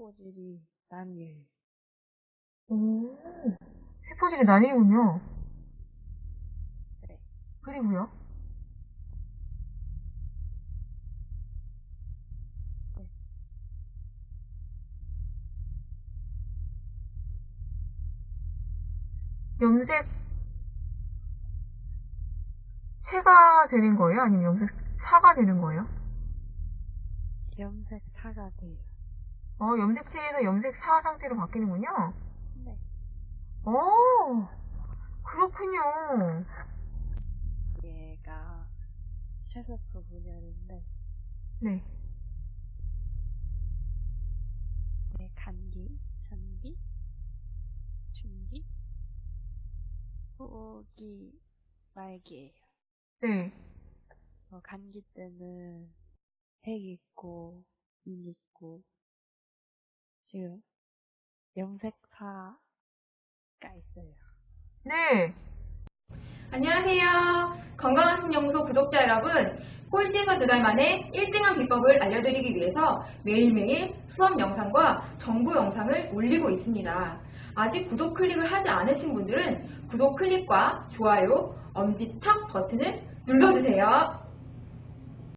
세포질이 나뉘어요. 오, 세포질이 나뉘군요. 네. 그리고요? 네. 염색 체가 되는 거예요? 아니면 염색 사가 되는 거예요? 염색 사가 돼요. 어, 염색체에서 염색 사 상태로 바뀌는군요. 네. 오, 그렇군요. 얘가 최소표 분열인데, 네. 네, 간기, 전기, 중기, 후기, 말기예요. 네. 어, 간기 때는 핵 있고, 인 있고, 지금 염색사가 있어요. 네. 안녕하세요. 건강한 신영소 구독자 여러분. 꼴찌에서 두 달 만에 1등한 비법을 알려드리기 위해서 매일매일 수업 영상과 정보 영상을 올리고 있습니다. 아직 구독 클릭을 하지 않으신 분들은 구독 클릭과 좋아요, 엄지척 버튼을 눌러주세요.